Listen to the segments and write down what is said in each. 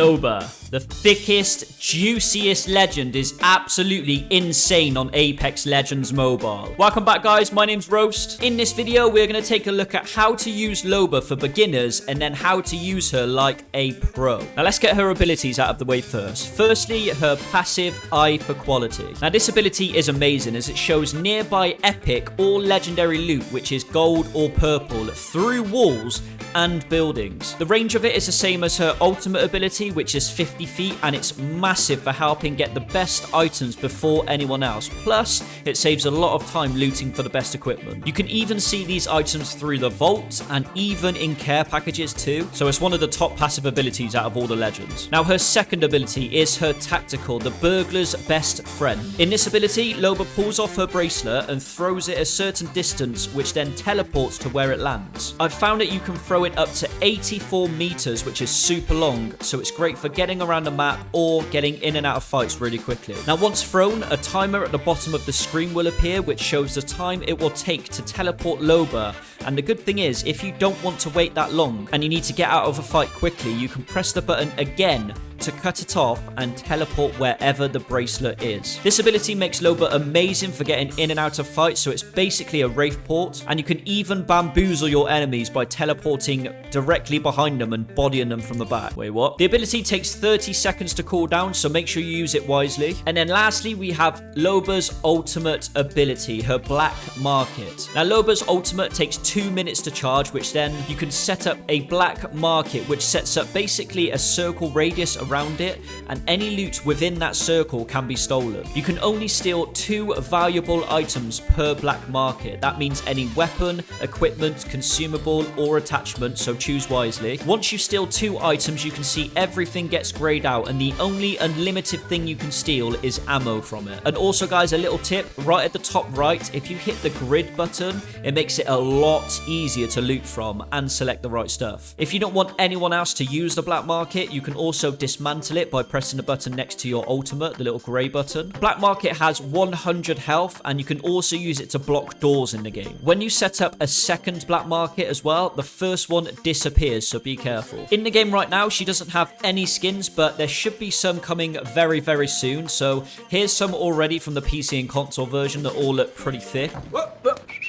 Loba. The thickest, juiciest legend is absolutely insane on Apex Legends Mobile. Welcome back guys, my name's Roast. In this video, we're going to take a look at how to use Loba for beginners and then how to use her like a pro. Now let's get her abilities out of the way first. Firstly, her passive Eye for Quality. Now this ability is amazing as it shows nearby epic or legendary loot which is gold or purple through walls and buildings. The range of it is the same as her ultimate ability, which is 50 feet, and it's massive for helping get the best items before anyone else. Plus, it saves a lot of time looting for the best equipment. You can even see these items through the vault and even in care packages too, so it's one of the top passive abilities out of all the legends. Now, her second ability is her tactical, the burglar's best friend. In this ability, Loba pulls off her bracelet and throws it a certain distance, which then teleports to where it lands. I've found that you can throw it up to 84 meters, which is super long, so it's great for getting around the map or getting in and out of fights really quickly. Now, once thrown, a timer at the bottom of the screen will appear, which shows the time it will take to teleport Loba and the good thing is, if you don't want to wait that long and you need to get out of a fight quickly, you can press the button again to cut it off and teleport wherever the bracelet is. This ability makes Loba amazing for getting in and out of fights, so it's basically a Wraith port, and you can even bamboozle your enemies by teleporting directly behind them and bodying them from the back. Wait, what? The ability takes 30 seconds to cool down, so make sure you use it wisely. And then lastly, we have Loba's ultimate ability, her Black Market. Now, Loba's ultimate takes two minutes to charge, which then you can set up a Black Market, which sets up basically a circle radius around it, and any loot within that circle can be stolen. You can only steal two valuable items per black market. That means any weapon, equipment, consumable, or attachment, so choose wisely. Once you steal two items, you can see everything gets grayed out, and the only unlimited thing you can steal is ammo from it. And also, guys, a little tip, right at the top right, if you hit the grid button, it makes it a lot easier to loot from and select the right stuff. If you don't want anyone else to use the black market, you can also dismantle dismantle it by pressing the button next to your ultimate, the little grey button. Black Market has 100 health, and you can also use it to block doors in the game. When you set up a second Black Market as well, the first one disappears, so be careful. In the game right now, she doesn't have any skins, but there should be some coming very, very soon. So here's some already from the PC and console version that all look pretty thick.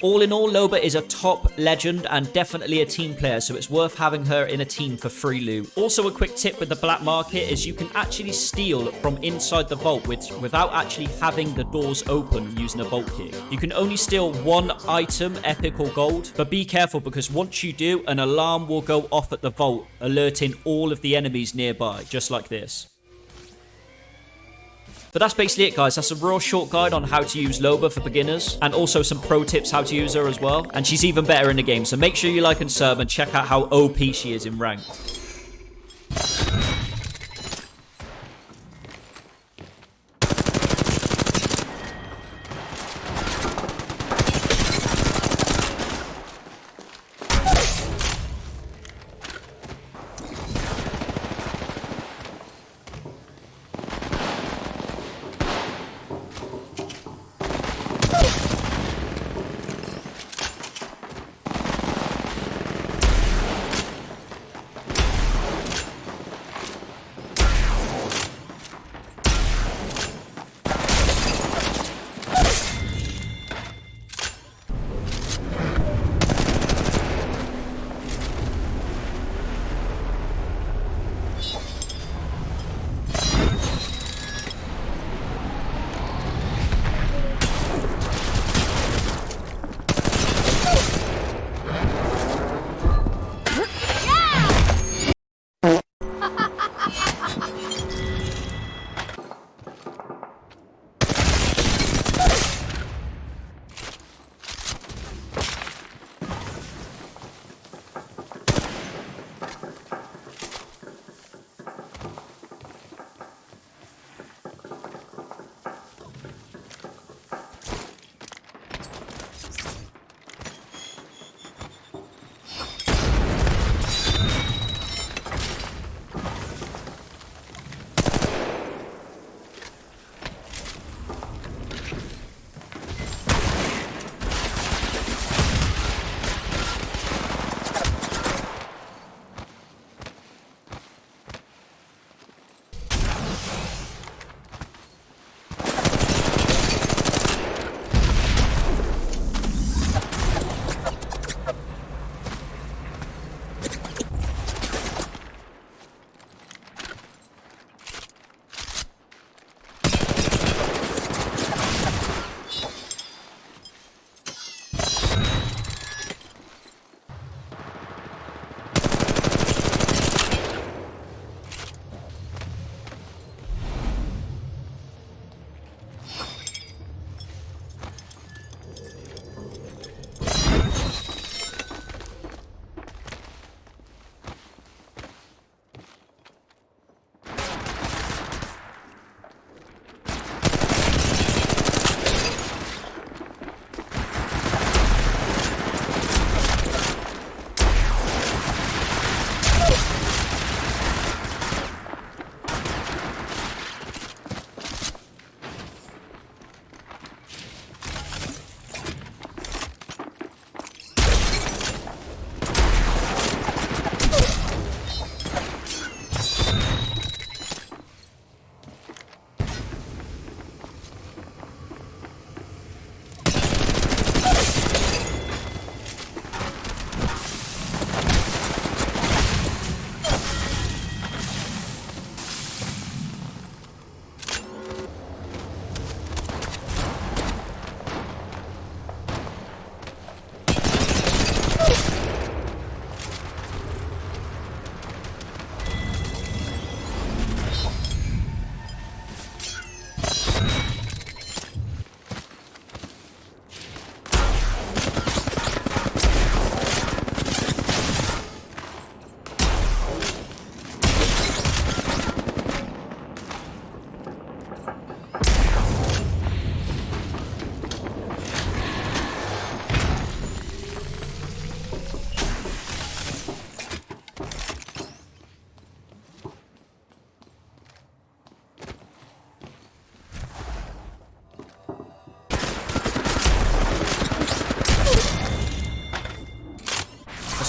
All in all, Loba is a top legend and definitely a team player, so it's worth having her in a team for free loot. Also, a quick tip with the Black Market is you can actually steal from inside the vault with, without actually having the doors open using a vault key. You can only steal one item, epic or gold, but be careful because once you do, an alarm will go off at the vault, alerting all of the enemies nearby, just like this. But that's basically it, guys. That's a real short guide on how to use Loba for beginners, and also some pro tips how to use her as well. And she's even better in the game, so make sure you like and sub and check out how OP she is in ranked.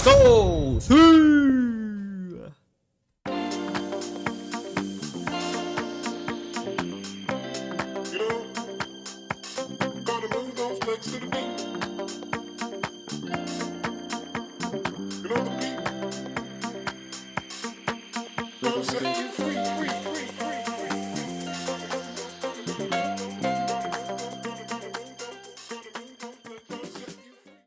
Go. Three.